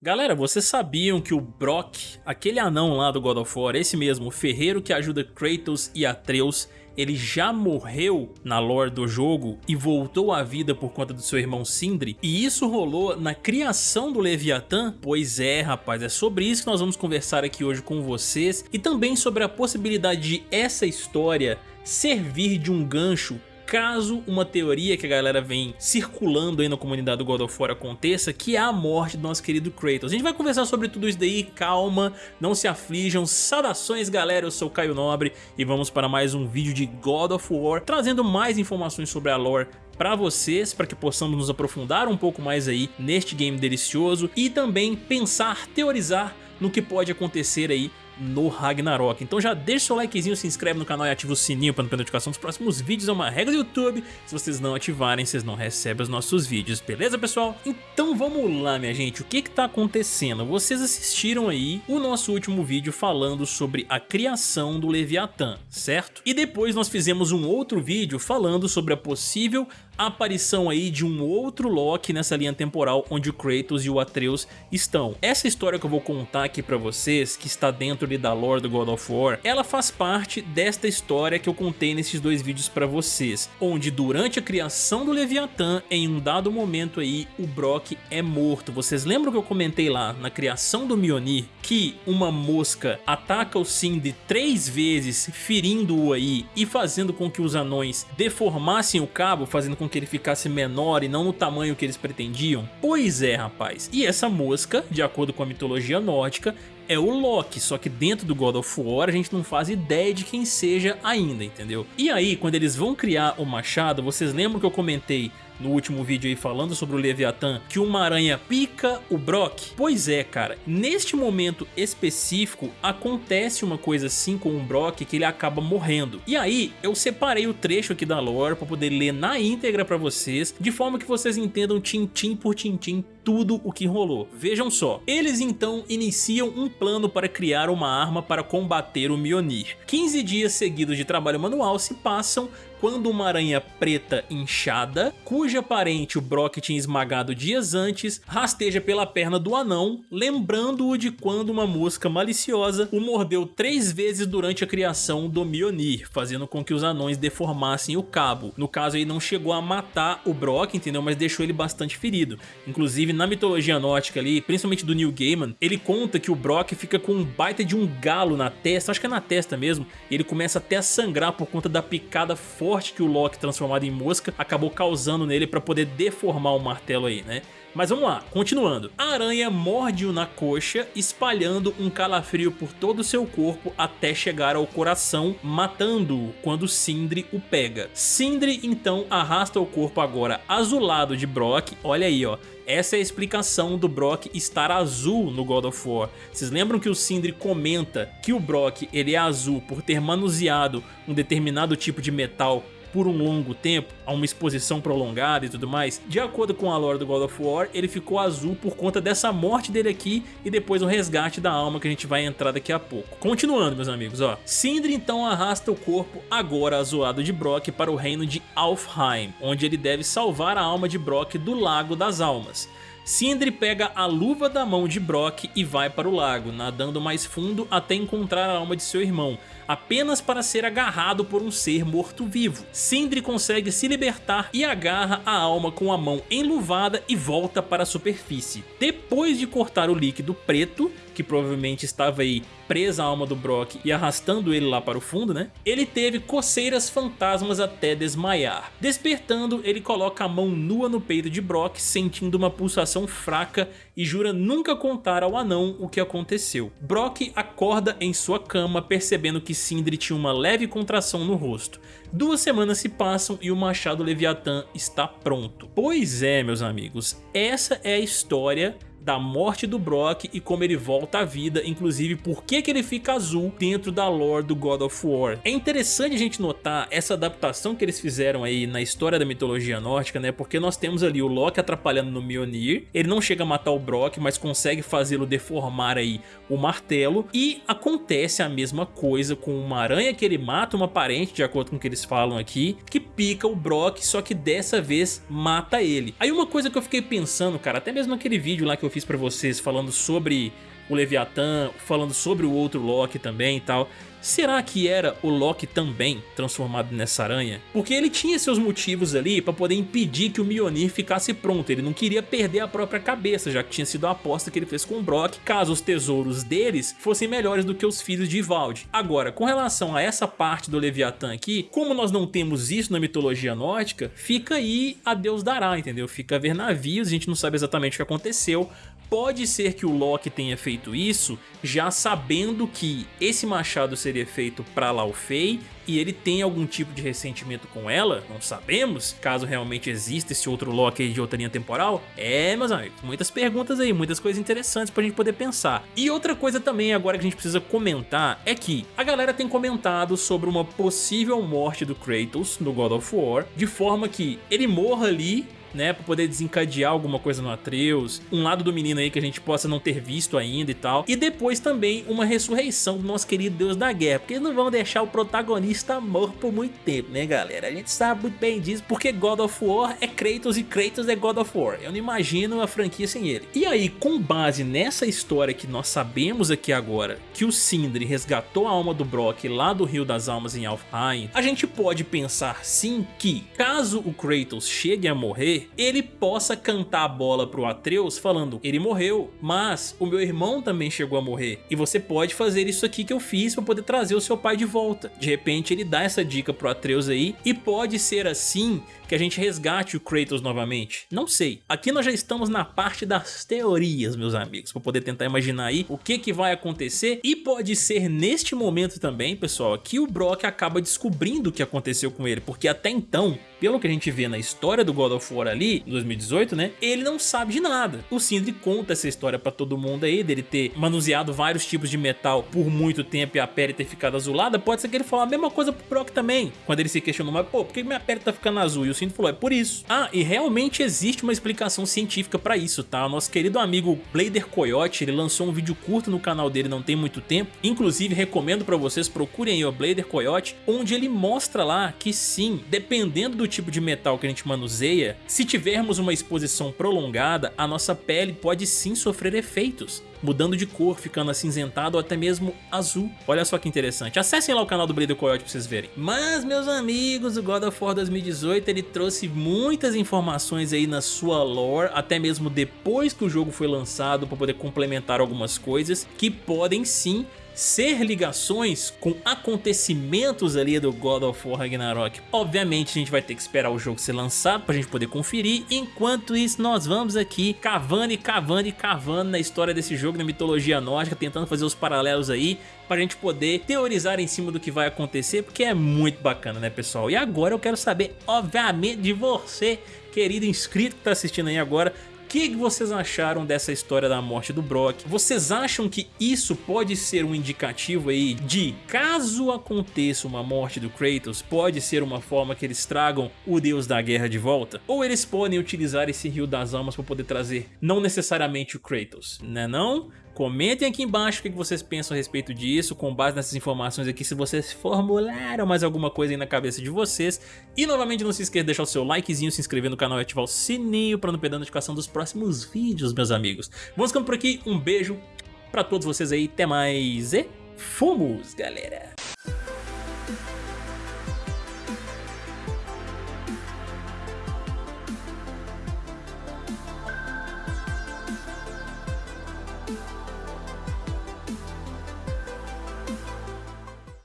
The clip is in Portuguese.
Galera, vocês sabiam que o Brock, aquele anão lá do God of War, esse mesmo, o ferreiro que ajuda Kratos e Atreus, ele já morreu na lore do jogo e voltou à vida por conta do seu irmão Sindri? E isso rolou na criação do Leviatã? Pois é, rapaz, é sobre isso que nós vamos conversar aqui hoje com vocês e também sobre a possibilidade de essa história servir de um gancho caso uma teoria que a galera vem circulando aí na comunidade do God of War aconteça, que é a morte do nosso querido Kratos. A gente vai conversar sobre tudo isso daí, calma, não se aflijam, saudações galera, eu sou Caio Nobre e vamos para mais um vídeo de God of War, trazendo mais informações sobre a lore para vocês, para que possamos nos aprofundar um pouco mais aí neste game delicioso e também pensar, teorizar no que pode acontecer aí no Ragnarok. Então já deixa o seu likezinho, se inscreve no canal e ativa o sininho para não perder notificação dos próximos vídeos. É uma regra do YouTube. Se vocês não ativarem, vocês não recebem os nossos vídeos. Beleza, pessoal? Então vamos lá, minha gente. O que que tá acontecendo? Vocês assistiram aí o nosso último vídeo falando sobre a criação do Leviatã, certo? E depois nós fizemos um outro vídeo falando sobre a possível aparição aí de um outro Loki nessa linha temporal onde o Kratos e o Atreus estão. Essa história que eu vou contar aqui pra vocês, que está dentro ali da lore do God of War, ela faz parte desta história que eu contei nesses dois vídeos pra vocês, onde durante a criação do Leviatã, em um dado momento aí, o Brock é morto. Vocês lembram que eu comentei lá, na criação do Mjolnir, que uma mosca ataca o Sindri três vezes, ferindo-o aí e fazendo com que os anões deformassem o cabo, fazendo com que ele ficasse menor e não no tamanho que eles pretendiam? Pois é, rapaz. E essa mosca, de acordo com a mitologia nórdica, é o Loki, só que dentro do God of War a gente não faz ideia de quem seja ainda, entendeu? E aí, quando eles vão criar o machado, vocês lembram que eu comentei no último vídeo aí falando sobre o Leviatã, que uma aranha pica o Brock? Pois é, cara, neste momento específico acontece uma coisa assim com o Brock que ele acaba morrendo. E aí eu separei o trecho aqui da lore para poder ler na íntegra para vocês, de forma que vocês entendam tintim por tintim tudo o que rolou. Vejam só, eles então iniciam um plano para criar uma arma para combater o Mjolnir. 15 dias seguidos de trabalho manual se passam quando uma aranha preta inchada, cuja parente o Brock tinha esmagado dias antes, rasteja pela perna do anão, lembrando-o de quando uma mosca maliciosa o mordeu três vezes durante a criação do Mjolnir, fazendo com que os anões deformassem o cabo. No caso aí não chegou a matar o Brock, entendeu? Mas deixou ele bastante ferido. Inclusive na mitologia nórdica ali, principalmente do Neil Gaiman, ele conta que o Brock fica com um baita de um galo na testa, acho que é na testa mesmo, e ele começa até a sangrar por conta da picada forte que o Loki transformado em mosca acabou causando nele para poder deformar o martelo aí, né? Mas vamos lá, continuando. A aranha morde-o na coxa, espalhando um calafrio por todo o seu corpo até chegar ao coração, matando-o quando Sindri o pega. Sindri então arrasta o corpo agora azulado de Brock, olha aí ó, essa é a explicação do Brock estar azul no God of War. Vocês lembram que o Sindri comenta que o Brock ele é azul por ter manuseado um determinado tipo de metal por um longo tempo, a uma exposição prolongada e tudo mais, de acordo com a lore do God of War, ele ficou azul por conta dessa morte dele aqui e depois o resgate da alma que a gente vai entrar daqui a pouco. Continuando, meus amigos, ó. Sindri então arrasta o corpo, agora azulado de Brock, para o reino de Alfheim, onde ele deve salvar a alma de Brock do Lago das Almas. Sindri pega a luva da mão de Brock e vai para o lago, nadando mais fundo até encontrar a alma de seu irmão, apenas para ser agarrado por um ser morto-vivo. Sindri consegue se libertar e agarra a alma com a mão enluvada e volta para a superfície. Depois de cortar o líquido preto, que provavelmente estava aí presa a alma do Brock e arrastando ele lá para o fundo, né? Ele teve coceiras fantasmas até desmaiar. Despertando, ele coloca a mão nua no peito de Brock, sentindo uma pulsação fraca e jura nunca contar ao anão o que aconteceu. Brock acorda em sua cama percebendo que Sindri tinha uma leve contração no rosto. Duas semanas se passam e o machado Leviatã está pronto. Pois é, meus amigos, essa é a história da morte do Brock e como ele volta à vida, inclusive por que, que ele fica azul dentro da lore do God of War. É interessante a gente notar essa adaptação que eles fizeram aí na história da mitologia nórdica, né? Porque nós temos ali o Loki atrapalhando no Mjolnir, ele não chega a matar o Brock, mas consegue fazê-lo deformar aí o martelo e acontece a mesma coisa com uma aranha que ele mata uma parente, de acordo com o que eles falam aqui, que pica o Brock, só que dessa vez mata ele. Aí uma coisa que eu fiquei pensando, cara, até mesmo naquele vídeo lá que eu fiz fiz pra vocês falando sobre o Leviatã, falando sobre o outro Loki também e tal. Será que era o Loki também transformado nessa aranha? Porque ele tinha seus motivos ali para poder impedir que o Mjolnir ficasse pronto, ele não queria perder a própria cabeça, já que tinha sido a aposta que ele fez com o Brock, caso os tesouros deles fossem melhores do que os filhos de Ivaldi. Agora, com relação a essa parte do Leviatã aqui, como nós não temos isso na mitologia nórdica, fica aí a Deus dará, entendeu? Fica a ver navios, a gente não sabe exatamente o que aconteceu, Pode ser que o Loki tenha feito isso já sabendo que esse machado seria feito para Laufey e ele tem algum tipo de ressentimento com ela, não sabemos, caso realmente exista esse outro Loki de outra linha temporal. É, meus amigos, muitas perguntas aí, muitas coisas interessantes pra gente poder pensar. E outra coisa também agora que a gente precisa comentar é que a galera tem comentado sobre uma possível morte do Kratos no God of War, de forma que ele morra ali né, pra poder desencadear alguma coisa no Atreus, um lado do menino aí que a gente possa não ter visto ainda e tal, e depois também uma ressurreição do nosso querido Deus da Guerra, porque eles não vão deixar o protagonista morto por muito tempo, né galera? A gente sabe muito bem disso, porque God of War é Kratos e Kratos é God of War, eu não imagino a franquia sem ele. E aí, com base nessa história que nós sabemos aqui agora, que o Sindri resgatou a alma do Brock lá do Rio das Almas em Alfheim, a gente pode pensar sim que, caso o Kratos chegue a morrer, ele possa cantar a bola pro Atreus falando, ele morreu, mas o meu irmão também chegou a morrer, e você pode fazer isso aqui que eu fiz para poder trazer o seu pai de volta. De repente ele dá essa dica pro Atreus aí, e pode ser assim que a gente resgate o Kratos novamente? Não sei. Aqui nós já estamos na parte das teorias, meus amigos, para poder tentar imaginar aí o que, que vai acontecer e pode ser neste momento também, pessoal, que o Brock acaba descobrindo o que aconteceu com ele, porque até então, pelo que a gente vê na história do God of War ali, em 2018, né, ele não sabe de nada. O Sindri conta essa história para todo mundo aí, dele ter manuseado vários tipos de metal por muito tempo e a pele ter ficado azulada, pode ser que ele fale a mesma coisa pro Brock também, quando ele se questionou, mas pô, por que minha pele tá ficando azul? E o Cinto falou, é por isso. Ah, e realmente existe uma explicação científica pra isso, tá? O nosso querido amigo Blader Coyote, ele lançou um vídeo curto no canal dele não tem muito tempo. Inclusive, recomendo pra vocês, procurem aí o Blader Coyote, onde ele mostra lá que sim, dependendo do tipo de metal que a gente manuseia, se tivermos uma exposição prolongada, a nossa pele pode sim sofrer efeitos mudando de cor, ficando acinzentado ou até mesmo azul. Olha só que interessante. Acessem lá o canal do Blader Coyote pra vocês verem. Mas, meus amigos, o God of War 2018 ele trouxe muitas informações aí na sua lore, até mesmo depois que o jogo foi lançado para poder complementar algumas coisas que podem sim ser ligações com acontecimentos ali do God of War Ragnarok. Obviamente a gente vai ter que esperar o jogo ser lançado pra gente poder conferir, enquanto isso nós vamos aqui cavando e cavando e cavando na história desse jogo, na mitologia nórdica, tentando fazer os paralelos aí pra gente poder teorizar em cima do que vai acontecer, porque é muito bacana né pessoal? E agora eu quero saber, obviamente, de você, querido inscrito que tá assistindo aí agora, que vocês acharam dessa história da morte do Brock? Vocês acham que isso pode ser um indicativo aí de caso aconteça uma morte do Kratos, pode ser uma forma que eles tragam o deus da guerra de volta? Ou eles podem utilizar esse rio das almas para poder trazer não necessariamente o Kratos, né não? Comentem aqui embaixo o que vocês pensam a respeito disso, com base nessas informações aqui, se vocês formularam mais alguma coisa aí na cabeça de vocês. E novamente não se esqueça de deixar o seu likezinho, se inscrever no canal e ativar o sininho para não perder a notificação dos próximos vídeos, meus amigos. Vamos ficando por aqui, um beijo pra todos vocês aí, até mais e fomos, galera!